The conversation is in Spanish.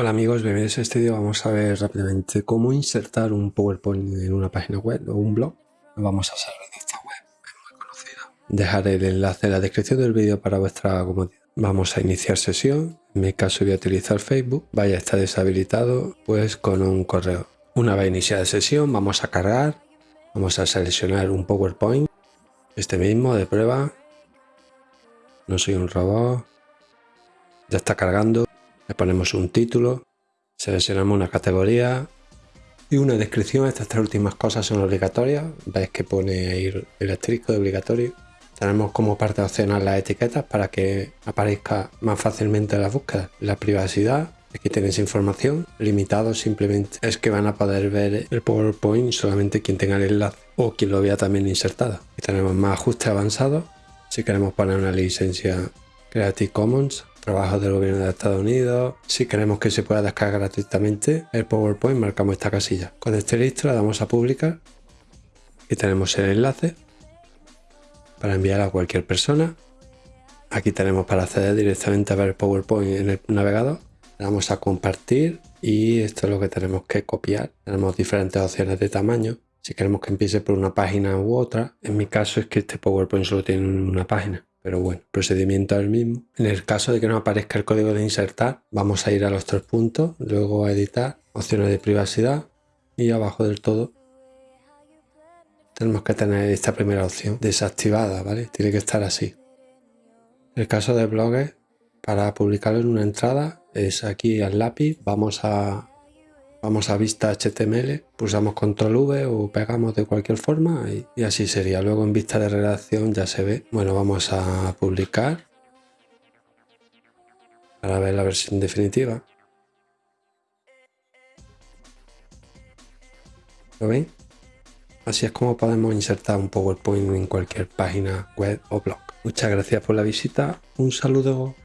Hola amigos, bienvenidos a este vídeo. Vamos a ver rápidamente cómo insertar un PowerPoint en una página web o un blog. Lo vamos a hacer en esta web, es muy conocida. Dejaré el enlace en la descripción del vídeo para vuestra comodidad. Vamos a iniciar sesión. En mi caso voy a utilizar Facebook. Vaya a estar deshabilitado pues con un correo. Una vez iniciada sesión vamos a cargar. Vamos a seleccionar un PowerPoint. Este mismo de prueba. No soy un robot. Ya está cargando le ponemos un título, seleccionamos una categoría y una descripción. Estas tres últimas cosas son obligatorias. Veis que pone ahí el asterisco de obligatorio. Tenemos como parte opcional las etiquetas para que aparezca más fácilmente la búsqueda. La privacidad, aquí tenéis información. Limitado simplemente es que van a poder ver el PowerPoint solamente quien tenga el enlace o quien lo vea también insertado. Y tenemos más ajustes avanzados. Si queremos poner una licencia Creative Commons trabajos del gobierno de Estados Unidos. Si queremos que se pueda descargar gratuitamente el PowerPoint, marcamos esta casilla. Con este listo le damos a publicar y tenemos el enlace para enviar a cualquier persona. Aquí tenemos para acceder directamente a ver el PowerPoint en el navegador. Le damos a compartir y esto es lo que tenemos que copiar. Tenemos diferentes opciones de tamaño. Si queremos que empiece por una página u otra, en mi caso es que este PowerPoint solo tiene una página. Pero bueno, procedimiento es el mismo. En el caso de que no aparezca el código de insertar, vamos a ir a los tres puntos, luego a editar, opciones de privacidad y abajo del todo tenemos que tener esta primera opción desactivada, ¿vale? Tiene que estar así. En el caso de blogs, para publicarlo en una entrada, es aquí al lápiz, vamos a Vamos a vista HTML, pulsamos control V o pegamos de cualquier forma y, así sería. Luego en vista de redacción ya se ve. Bueno, vamos a publicar para ver la versión definitiva. ¿Lo ven? Así es como podemos insertar un PowerPoint en cualquier página web o blog. Muchas gracias por la visita. Un saludo.